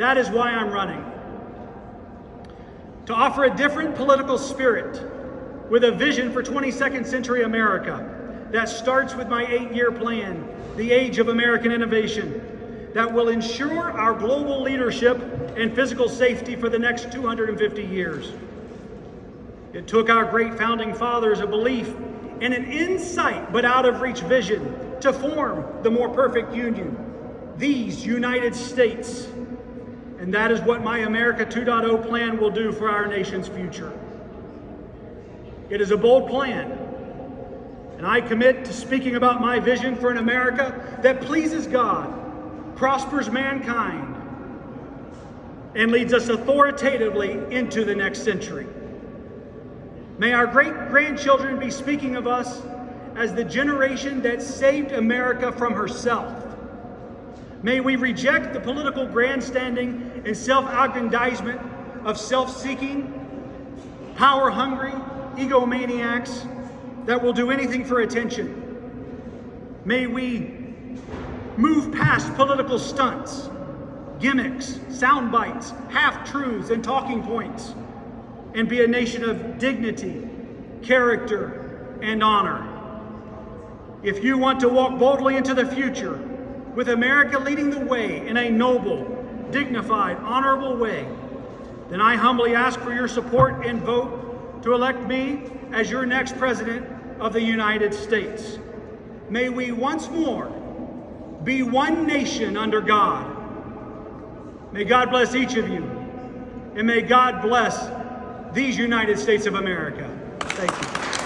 That is why I'm running. To offer a different political spirit with a vision for 22nd century America that starts with my eight-year plan, the age of American innovation, that will ensure our global leadership and physical safety for the next 250 years. It took our great founding fathers a belief and an insight but out of reach vision to form the more perfect union, these United States. And that is what my America 2.0 plan will do for our nation's future. It is a bold plan, and I commit to speaking about my vision for an America that pleases God, prospers mankind, and leads us authoritatively into the next century. May our great grandchildren be speaking of us as the generation that saved America from herself. May we reject the political grandstanding and self-aggrandizement of self-seeking, power-hungry egomaniacs that will do anything for attention. May we move past political stunts, gimmicks, sound bites, half-truths, and talking points and be a nation of dignity, character, and honor. If you want to walk boldly into the future with America leading the way in a noble, dignified, honorable way, then I humbly ask for your support and vote to elect me as your next President of the United States. May we once more be one nation under God. May God bless each of you, and may God bless these United States of America. Thank you.